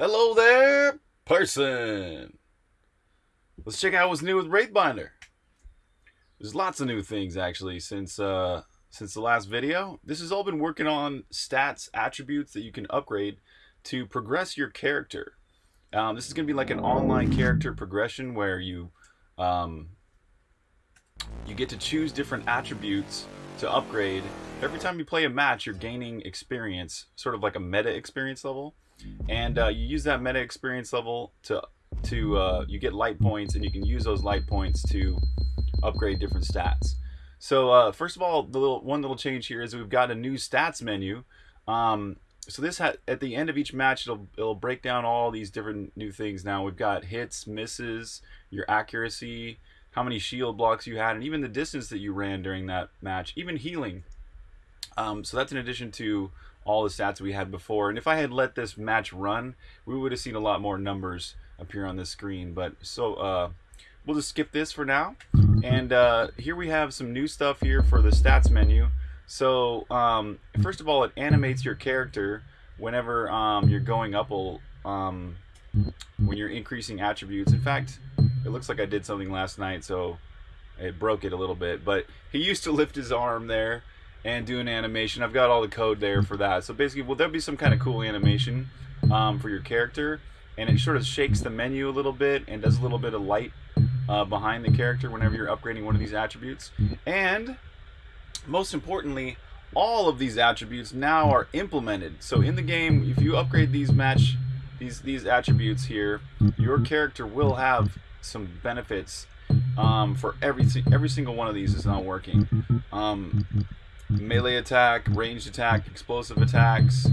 Hello there, person. Let's check out what's new with Wraithbinder. There's lots of new things actually since uh, since the last video. This has all been working on stats, attributes that you can upgrade to progress your character. Um, this is going to be like an online character progression where you um, you get to choose different attributes to upgrade. Every time you play a match, you're gaining experience, sort of like a meta experience level. And uh, you use that meta experience level to to uh, you get light points and you can use those light points to upgrade different stats. So uh, first of all the little one little change here is we've got a new stats menu. Um, so this at the end of each match it'll it'll break down all these different new things. Now we've got hits misses your accuracy how many shield blocks you had and even the distance that you ran during that match even healing um, so that's in addition to all the stats we had before. And if I had let this match run, we would have seen a lot more numbers appear on the screen. But so uh, we'll just skip this for now. And uh, here we have some new stuff here for the stats menu. So um, first of all, it animates your character whenever um, you're going up, um, when you're increasing attributes. In fact, it looks like I did something last night, so it broke it a little bit. But he used to lift his arm there and do an animation. I've got all the code there for that. So basically, will there be some kind of cool animation um, for your character? And it sort of shakes the menu a little bit and does a little bit of light uh, behind the character whenever you're upgrading one of these attributes. And most importantly, all of these attributes now are implemented. So in the game, if you upgrade these match these these attributes here, your character will have some benefits um, for every every single one of these is not working. Um, melee attack, ranged attack, explosive attacks,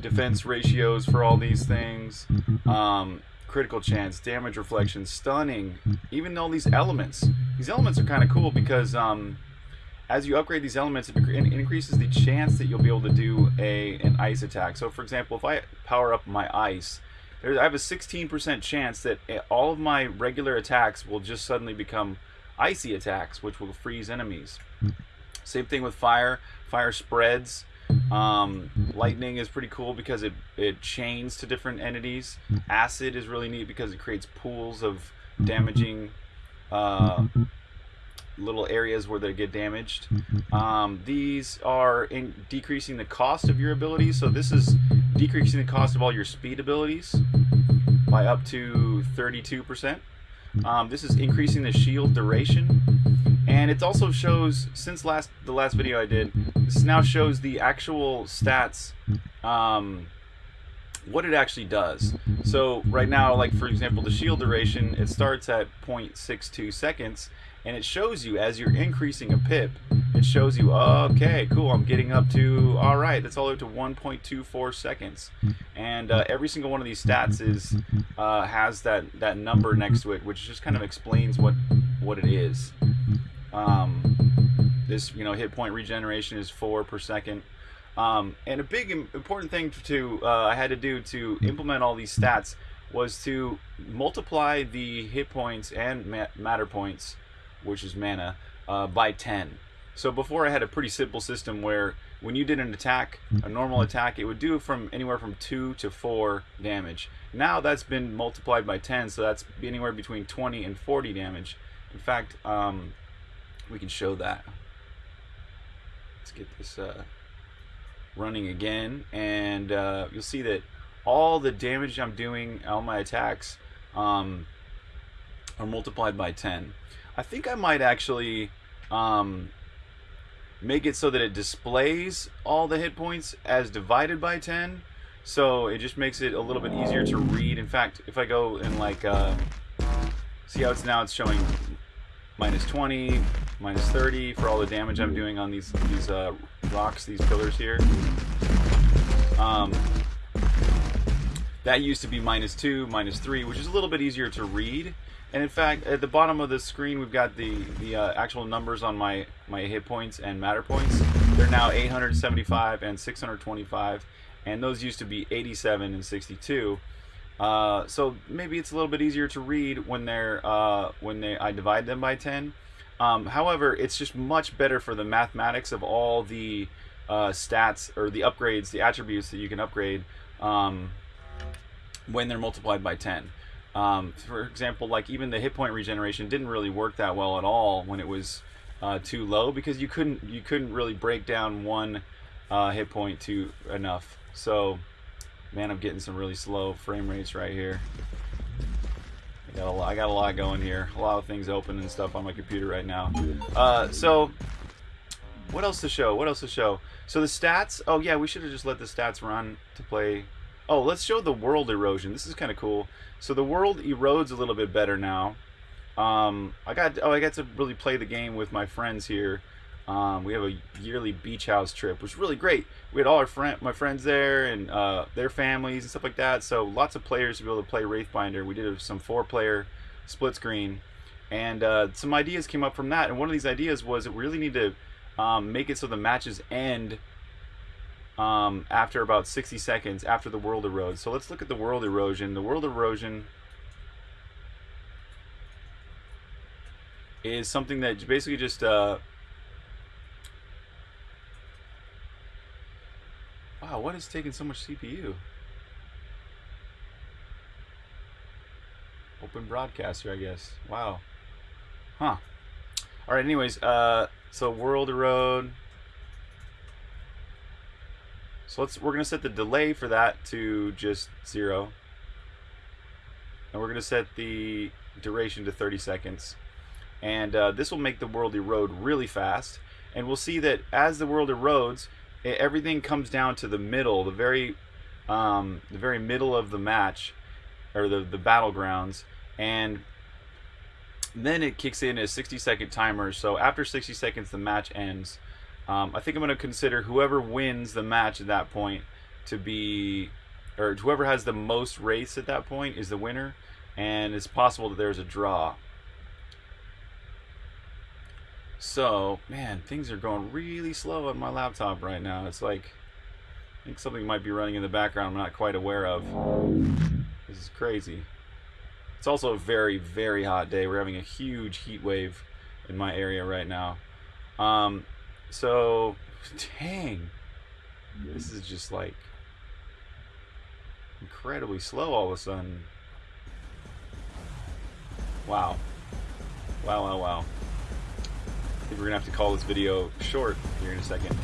defense ratios for all these things, um, critical chance, damage reflection, stunning, even all these elements. These elements are kind of cool because um, as you upgrade these elements, it increases the chance that you'll be able to do a an ice attack. So for example, if I power up my ice, I have a 16% chance that all of my regular attacks will just suddenly become icy attacks, which will freeze enemies. Same thing with fire. Fire spreads. Um, lightning is pretty cool because it, it chains to different entities. Acid is really neat because it creates pools of damaging uh, little areas where they get damaged. Um, these are in decreasing the cost of your abilities. So this is decreasing the cost of all your speed abilities by up to 32%. Um, this is increasing the shield duration and it also shows since last the last video I did this now shows the actual stats um, what it actually does. So right now like for example the shield duration it starts at 0.62 seconds and it shows you as you're increasing a pip it shows you okay cool I'm getting up to all right that's all the way to 1.24 seconds. And uh, every single one of these stats is uh, has that that number next to it which just kind of explains what what it is um, this, you know, hit point regeneration is four per second. Um, and a big important thing to uh, I had to do to implement all these stats was to multiply the hit points and ma matter points, which is mana, uh, by 10. So before I had a pretty simple system where when you did an attack, a normal attack, it would do from anywhere from 2 to 4 damage. Now that's been multiplied by 10, so that's anywhere between 20 and 40 damage. In fact, um, we can show that. Let's get this uh, running again, and uh, you'll see that all the damage I'm doing, all my attacks, um, are multiplied by 10. I think I might actually um, make it so that it displays all the hit points as divided by 10 so it just makes it a little bit easier to read in fact if I go and like uh, see how it's now it's showing minus 20 minus 30 for all the damage I'm doing on these these uh, rocks, these pillars here. Um, that used to be minus 2, minus 3, which is a little bit easier to read. And in fact, at the bottom of the screen, we've got the, the uh, actual numbers on my, my hit points and matter points. They're now 875 and 625, and those used to be 87 and 62. Uh, so maybe it's a little bit easier to read when they're uh, when they I divide them by 10. Um, however, it's just much better for the mathematics of all the uh, stats or the upgrades, the attributes that you can upgrade. Um, when they're multiplied by 10. Um, for example, like even the hit point regeneration didn't really work that well at all when it was uh, too low because you couldn't you couldn't really break down one uh, hit point to enough. So, man, I'm getting some really slow frame rates right here. I got a lot, I got a lot going here. A lot of things open and stuff on my computer right now. Uh, so, what else to show? What else to show? So the stats. Oh yeah, we should have just let the stats run to play. Oh, let's show the world erosion. This is kind of cool. So the world erodes a little bit better now. Um, I got oh I got to really play the game with my friends here. Um, we have a yearly beach house trip, which is really great. We had all our friend, my friends there, and uh, their families and stuff like that. So lots of players to be able to play Wraithbinder. We did some four-player split screen, and uh, some ideas came up from that. And one of these ideas was that we really need to um, make it so the matches end um, after about 60 seconds after the world erodes. So let's look at the world erosion. The world erosion is something that basically just uh, wow what is taking so much CPU open broadcaster I guess. Wow. Huh. All right anyways uh, so world erode so let's we're gonna set the delay for that to just zero. And we're gonna set the duration to 30 seconds. And uh, this will make the world erode really fast. And we'll see that as the world erodes everything comes down to the middle the very um, the very middle of the match or the, the battlegrounds and then it kicks in a 60 second timer so after 60 seconds the match ends. Um, I think I'm going to consider whoever wins the match at that point to be or whoever has the most race at that point is the winner and it's possible that there's a draw so, man, things are going really slow on my laptop right now. It's like, I think something might be running in the background I'm not quite aware of. This is crazy. It's also a very, very hot day. We're having a huge heat wave in my area right now. Um, so, dang. This is just like incredibly slow all of a sudden. Wow. Wow, wow, wow. I think we're gonna have to call this video short here in a second.